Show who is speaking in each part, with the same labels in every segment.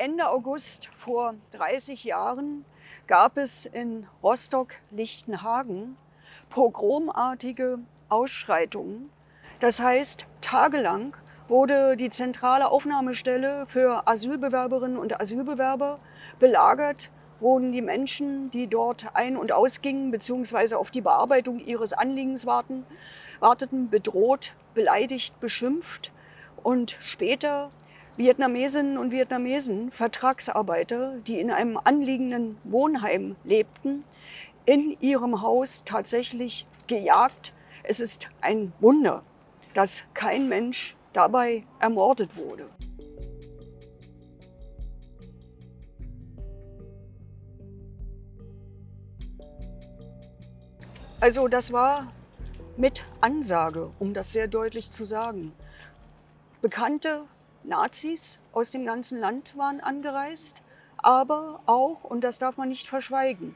Speaker 1: Ende August vor 30 Jahren gab es in Rostock-Lichtenhagen pogromartige Ausschreitungen. Das heißt, tagelang wurde die zentrale Aufnahmestelle für Asylbewerberinnen und Asylbewerber belagert, wurden die Menschen, die dort ein- und ausgingen, beziehungsweise auf die Bearbeitung ihres Anliegens warten, warteten, bedroht, beleidigt, beschimpft und später Vietnamesinnen und Vietnamesen, Vertragsarbeiter, die in einem anliegenden Wohnheim lebten, in ihrem Haus tatsächlich gejagt. Es ist ein Wunder, dass kein Mensch dabei ermordet wurde. Also das war mit Ansage, um das sehr deutlich zu sagen. Bekannte Nazis aus dem ganzen Land waren angereist, aber auch, und das darf man nicht verschweigen,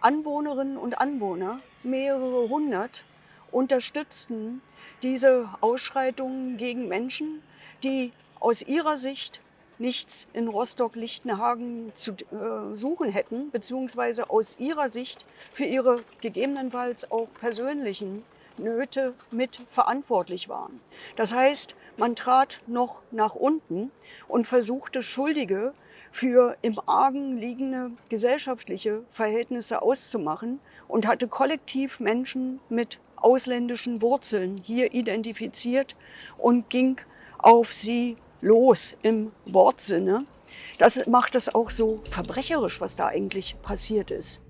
Speaker 1: Anwohnerinnen und Anwohner, mehrere hundert, unterstützten diese Ausschreitungen gegen Menschen, die aus ihrer Sicht nichts in Rostock-Lichtenhagen zu äh, suchen hätten, beziehungsweise aus ihrer Sicht für ihre gegebenenfalls auch persönlichen Nöte mit verantwortlich waren. Das heißt, man trat noch nach unten und versuchte Schuldige für im Argen liegende gesellschaftliche Verhältnisse auszumachen und hatte kollektiv Menschen mit ausländischen Wurzeln hier identifiziert und ging auf sie los im Wortsinne. Das macht es auch so verbrecherisch, was da eigentlich passiert ist.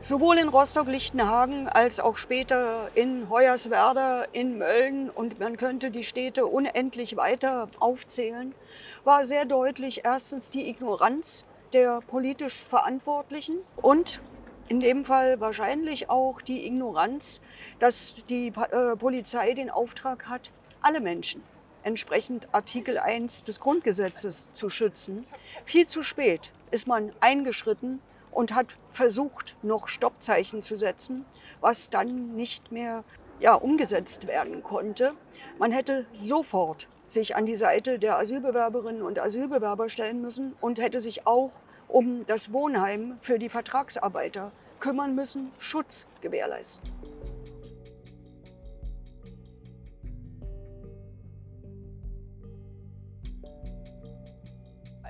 Speaker 1: Sowohl in Rostock-Lichtenhagen als auch später in Hoyerswerda, in Mölln und man könnte die Städte unendlich weiter aufzählen, war sehr deutlich erstens die Ignoranz der politisch Verantwortlichen und in dem Fall wahrscheinlich auch die Ignoranz, dass die äh, Polizei den Auftrag hat, alle Menschen entsprechend Artikel 1 des Grundgesetzes zu schützen. Viel zu spät ist man eingeschritten und hat versucht, noch Stoppzeichen zu setzen, was dann nicht mehr ja, umgesetzt werden konnte. Man hätte sofort sich an die Seite der Asylbewerberinnen und Asylbewerber stellen müssen und hätte sich auch um das Wohnheim für die Vertragsarbeiter kümmern müssen, Schutz gewährleisten.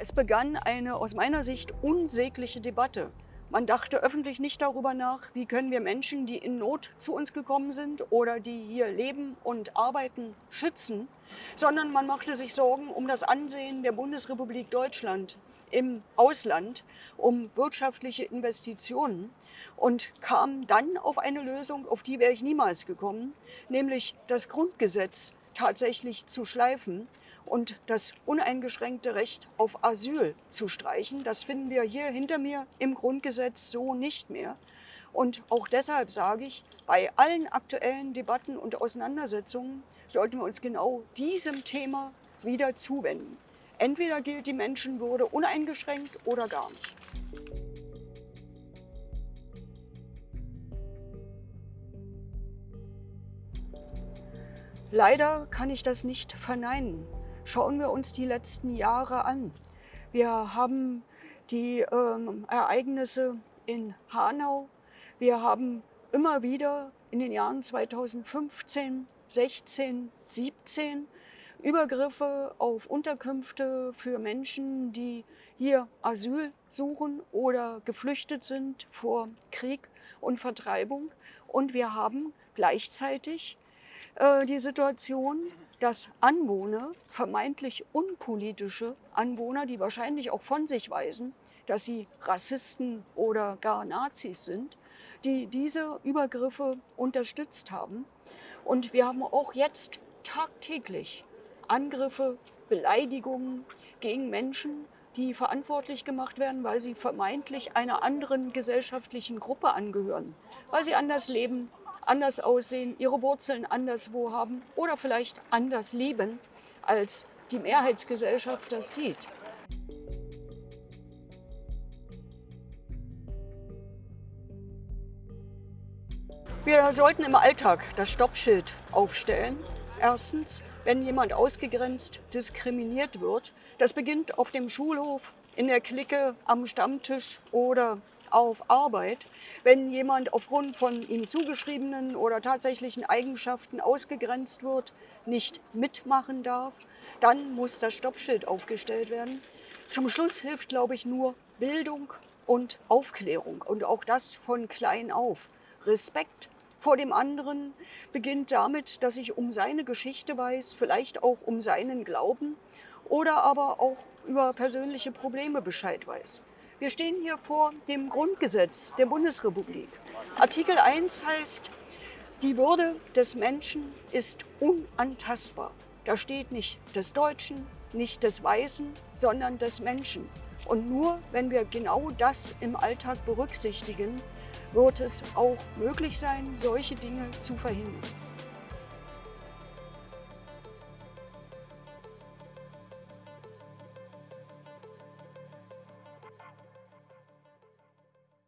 Speaker 1: Es begann eine aus meiner Sicht unsägliche Debatte. Man dachte öffentlich nicht darüber nach, wie können wir Menschen, die in Not zu uns gekommen sind oder die hier leben und arbeiten, schützen, sondern man machte sich Sorgen um das Ansehen der Bundesrepublik Deutschland im Ausland, um wirtschaftliche Investitionen und kam dann auf eine Lösung, auf die wäre ich niemals gekommen, nämlich das Grundgesetz tatsächlich zu schleifen und das uneingeschränkte Recht auf Asyl zu streichen. Das finden wir hier hinter mir im Grundgesetz so nicht mehr. Und auch deshalb sage ich, bei allen aktuellen Debatten und Auseinandersetzungen sollten wir uns genau diesem Thema wieder zuwenden. Entweder gilt die Menschenwürde uneingeschränkt oder gar nicht. Leider kann ich das nicht verneinen. Schauen wir uns die letzten Jahre an. Wir haben die ähm, Ereignisse in Hanau. Wir haben immer wieder in den Jahren 2015, 16, 17 Übergriffe auf Unterkünfte für Menschen, die hier Asyl suchen oder geflüchtet sind vor Krieg und Vertreibung. Und wir haben gleichzeitig äh, die Situation, dass Anwohner, vermeintlich unpolitische Anwohner, die wahrscheinlich auch von sich weisen, dass sie Rassisten oder gar Nazis sind, die diese Übergriffe unterstützt haben. Und wir haben auch jetzt tagtäglich Angriffe, Beleidigungen gegen Menschen, die verantwortlich gemacht werden, weil sie vermeintlich einer anderen gesellschaftlichen Gruppe angehören, weil sie anders leben, anders aussehen, ihre Wurzeln anderswo haben oder vielleicht anders leben, als die Mehrheitsgesellschaft das sieht. Wir sollten im Alltag das Stoppschild aufstellen. Erstens, wenn jemand ausgegrenzt, diskriminiert wird. Das beginnt auf dem Schulhof, in der Clique, am Stammtisch oder auf Arbeit. Wenn jemand aufgrund von ihm zugeschriebenen oder tatsächlichen Eigenschaften ausgegrenzt wird, nicht mitmachen darf, dann muss das Stoppschild aufgestellt werden. Zum Schluss hilft, glaube ich, nur Bildung und Aufklärung und auch das von klein auf. Respekt vor dem anderen beginnt damit, dass ich um seine Geschichte weiß, vielleicht auch um seinen Glauben oder aber auch über persönliche Probleme Bescheid weiß. Wir stehen hier vor dem Grundgesetz der Bundesrepublik. Artikel 1 heißt, die Würde des Menschen ist unantastbar. Da steht nicht des Deutschen, nicht des Weißen, sondern des Menschen. Und nur wenn wir genau das im Alltag berücksichtigen, wird es auch möglich sein, solche Dinge zu verhindern.